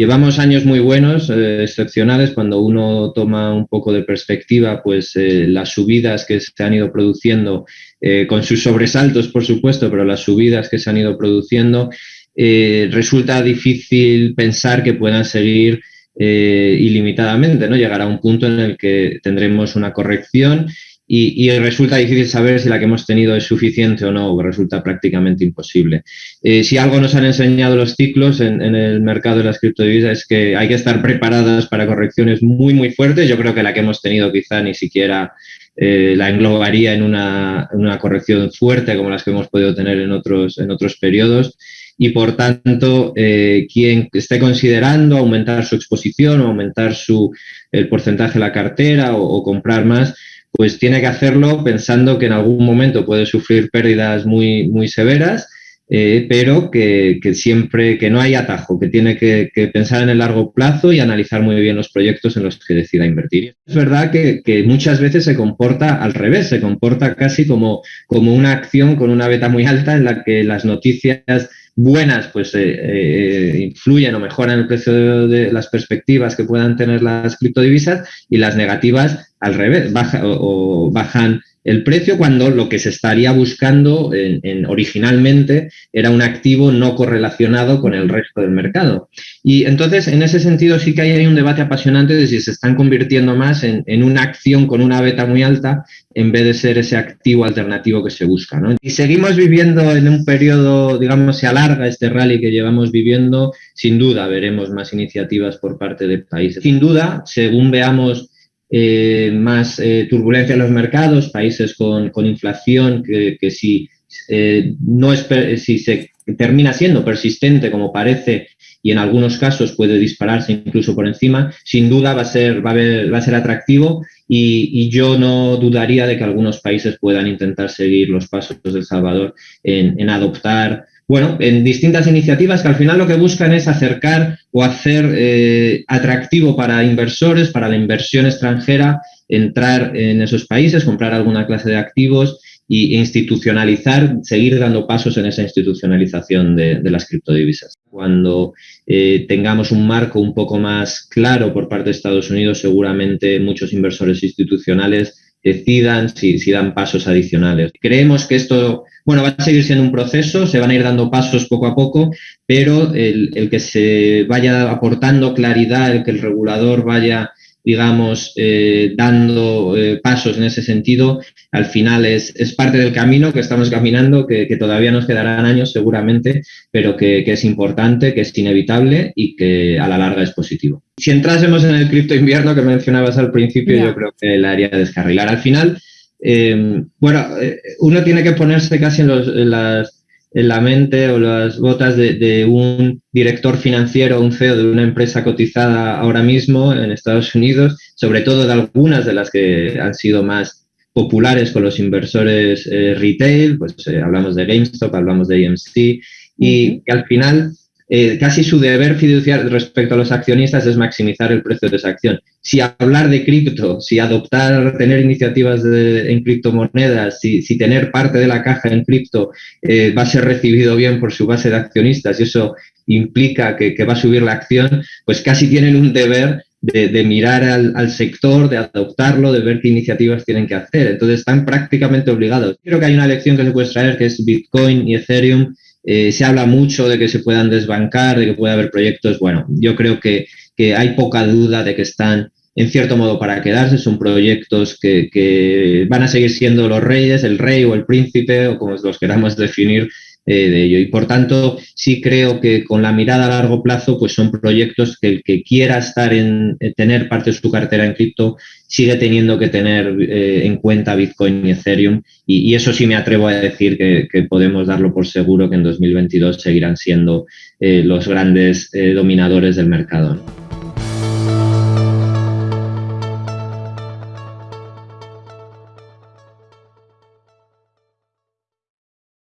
llevamos años muy buenos, eh, excepcionales, cuando uno toma un poco de perspectiva, pues eh, las subidas que se han ido produciendo, eh, con sus sobresaltos, por supuesto, pero las subidas que se han ido produciendo, resulta difícil pensar que puedan seguir ilimitadamente, ¿no? Llegará un punto en el que tendremos una corrección y, resulta difícil saber si la que hemos tenido es suficiente o no, resulta prácticamente imposible. Eh, si algo nos han enseñado los ciclos en, el mercado de las criptodivisas es que hay que estar preparadas para correcciones muy, muy fuertes. Yo creo que la que hemos tenido quizá ni siquiera eh, la englobaría en una, corrección fuerte como las que hemos podido tener en otros, en otros periodos y por tanto eh, quien esté considerando aumentar su exposición o aumentar su, el porcentaje de la cartera o comprar más, pues tiene que hacerlo pensando que en algún momento puede sufrir pérdidas muy, muy severas, eh, pero que, siempre, que no hay atajo, que tiene que, pensar en el largo plazo y analizar muy bien los proyectos en los que decida invertir. Es verdad que, muchas veces se comporta al revés, se comporta casi como, como una acción con una beta muy alta en la que las noticias buenas pues eh, eh, influyen o mejoran el precio de, las perspectivas que puedan tener las criptodivisas y las negativas al revés, baja, o, bajan el precio cuando lo que se estaría buscando en, originalmente era un activo no correlacionado con el resto del mercado. Y entonces, en ese sentido, sí que hay un debate apasionante de si se están convirtiendo más en, una acción con una beta muy alta en vez de ser ese activo alternativo que se busca. Y seguimos viviendo en un periodo, digamos, se alarga este rally que llevamos viviendo, sin duda veremos más iniciativas por parte de países. Sin duda, según veamos eh, más eh, turbulencia en los mercados, países con, inflación que, si, eh, no es, si se termina siendo persistente como parece y en algunos casos puede dispararse incluso por encima, sin duda va a ser, va a, ser atractivo y, yo no dudaría de que algunos países puedan intentar seguir los pasos de Salvador en, en adoptar bueno, en distintas iniciativas que al final lo que buscan es acercar o hacer eh, atractivo para inversores, para la inversión extranjera, entrar en esos países, comprar alguna clase de activos e institucionalizar, seguir dando pasos en esa institucionalización de, las criptodivisas. Cuando eh, tengamos un marco un poco más claro por parte de Estados Unidos, seguramente muchos inversores institucionales decidan si dan pasos adicionales. Creemos que esto bueno, va a seguir siendo un proceso, se van a ir dando pasos poco a poco, pero el, que se vaya aportando claridad, el que el regulador vaya, digamos, eh, dando eh, pasos en ese sentido, al final es, parte del camino que estamos caminando, que, todavía nos quedarán años seguramente, pero que, es importante, que es inevitable y que a la larga es positivo. Si entrásemos en el cripto invierno que mencionabas al principio, yo creo que la haría descarrilar. Al final, eh, bueno, eh, uno tiene que ponerse casi en, la mente o las botas de, un director financiero, un CEO de una empresa cotizada ahora mismo en Estados Unidos, sobre todo de algunas de las que han sido más populares con los inversores eh, retail, pues hablamos de GameStop, hablamos de EMC, y que al final eh, casi su deber fiduciario respecto a los accionistas es maximizar el precio de esa acción. Si hablar de cripto, si adoptar, tener iniciativas en criptomonedas, si, si, tener parte de la caja en cripto eh, va a ser recibido bien por su base de accionistas y eso implica que, va a subir la acción, pues casi tienen un deber de, mirar al, al, sector, de adoptarlo, de ver qué iniciativas tienen que hacer. Entonces están prácticamente obligados. Creo que hay una lección que se puede extraer que es Bitcoin y Ethereum eh, se habla mucho de que se puedan desbancar, de que puede haber proyectos. Bueno, yo creo que, hay poca duda de que están en cierto modo para quedarse. Son proyectos que, van a seguir siendo los reyes, el rey o el príncipe, o como los queramos definir, eh, de ello. Y por tanto, sí creo que con la mirada a largo plazo, pues son proyectos que el que quiera estar en, eh, tener parte de su cartera en cripto sigue teniendo que tener eh, en cuenta Bitcoin y Ethereum. Y, eso sí me atrevo a decir que, podemos darlo por seguro que en 2022 seguirán siendo los grandes dominadores del mercado.